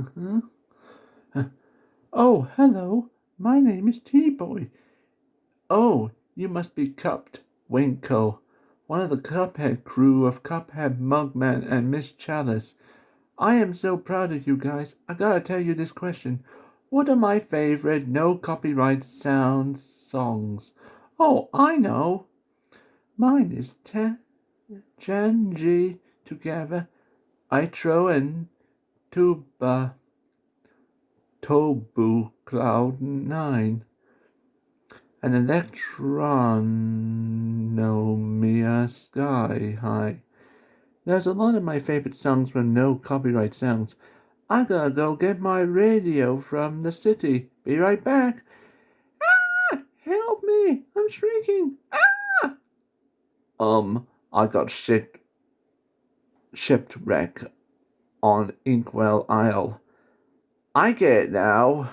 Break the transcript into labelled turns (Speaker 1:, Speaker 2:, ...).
Speaker 1: Uh-huh. oh, hello. My name is T-Boy. Oh, you must be Cupped Winkle, one of the Cuphead crew of Cuphead, Mugman, and Miss Chalice. I am so proud of you guys. I gotta tell you this question. What are my favorite no copyright sound songs? Oh, I know. Mine is Te Janji together, Itro and Tuba, Tobu Cloud 9, and Elektronomia Sky High. There's a lot of my favorite songs from no copyright sounds. I gotta go get my radio from the city. Be right back. Ah! Help me! I'm shrieking. Ah! Um, I got shit shipwreck on Inkwell Isle. I get it now.